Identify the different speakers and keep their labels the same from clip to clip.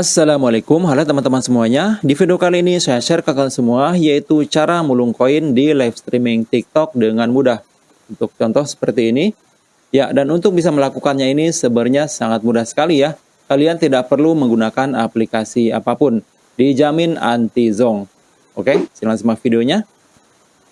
Speaker 1: Assalamualaikum, halo teman-teman semuanya. Di video kali ini saya share ke kalian semua yaitu cara mulung koin di live streaming TikTok dengan mudah. Untuk contoh seperti ini. Ya, dan untuk bisa melakukannya ini sebenarnya sangat mudah sekali ya. Kalian tidak perlu menggunakan aplikasi apa pun. Dijamin anti-zong. Oke, silakan simak videonya.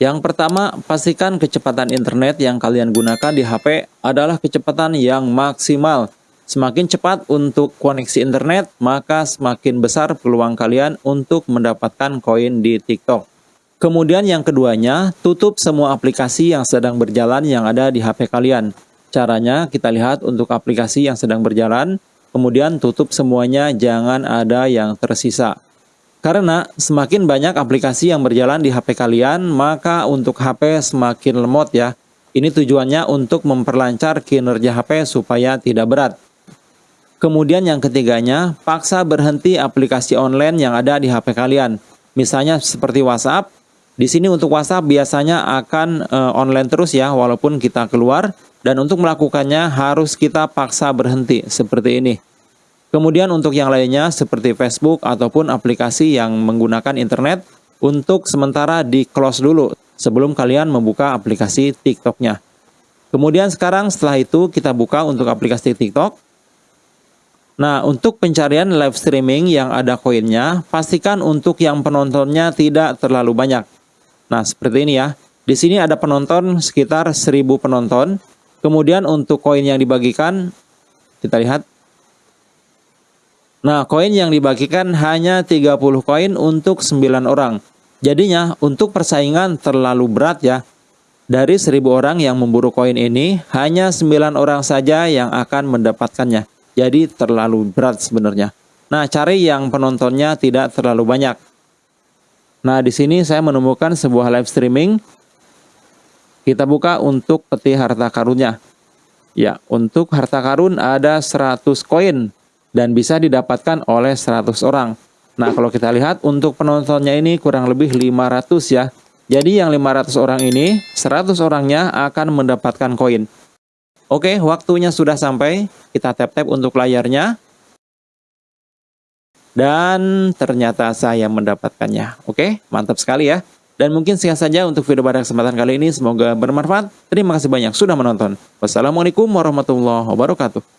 Speaker 1: Yang pertama, pastikan kecepatan internet yang kalian gunakan di HP adalah kecepatan yang maksimal Semakin cepat untuk koneksi internet, maka semakin besar peluang kalian untuk mendapatkan koin di TikTok. Kemudian yang keduanya, tutup semua aplikasi yang sedang berjalan yang ada di HP kalian. Caranya kita lihat untuk aplikasi yang sedang berjalan, kemudian tutup semuanya, jangan ada yang tersisa. Karena semakin banyak aplikasi yang berjalan di HP kalian, maka untuk HP semakin lemot ya. Ini tujuannya untuk memperlancar kinerja HP supaya tidak berat. Kemudian yang ketiganya, paksa berhenti aplikasi online yang ada di HP kalian. Misalnya seperti WhatsApp. Di sini untuk WhatsApp biasanya akan e, online terus ya walaupun kita keluar dan untuk melakukannya harus kita paksa berhenti seperti ini. Kemudian untuk yang lainnya seperti Facebook ataupun aplikasi yang menggunakan internet untuk sementara di close dulu sebelum kalian membuka aplikasi TikToknya. Kemudian sekarang setelah itu kita buka untuk aplikasi TikTok. Nah, untuk pencarian live streaming yang ada koinnya, pastikan untuk yang penontonnya tidak terlalu banyak. Nah, seperti ini ya. Di sini ada penonton sekitar 1000 penonton. Kemudian untuk koin yang dibagikan, kita lihat. Nah, koin yang dibagikan hanya 30 koin untuk 9 orang. Jadinya, untuk persaingan terlalu berat ya. Dari 1000 orang yang memburu koin ini, hanya 9 orang saja yang akan mendapatkannya. Jadi terlalu berat sebenarnya. Nah, cari yang penontonnya tidak terlalu banyak. Nah, di sini saya menemukan sebuah live streaming. Kita buka untuk peti harta karunnya. Ya, untuk harta karun ada 100 koin dan bisa didapatkan oleh 100 orang. Nah, kalau kita lihat untuk penontonnya ini kurang lebih 500 ya. Jadi yang 500 orang ini, 100 orangnya akan mendapatkan koin. Oke, waktunya sudah sampai. Kita tap-tap untuk layarnya. Dan ternyata saya mendapatkannya. Oke, mantap sekali ya. Dan mungkin sekian saja untuk video pada kesempatan kali ini. Semoga bermanfaat. Terima kasih banyak sudah menonton. Wassalamualaikum warahmatullahi wabarakatuh.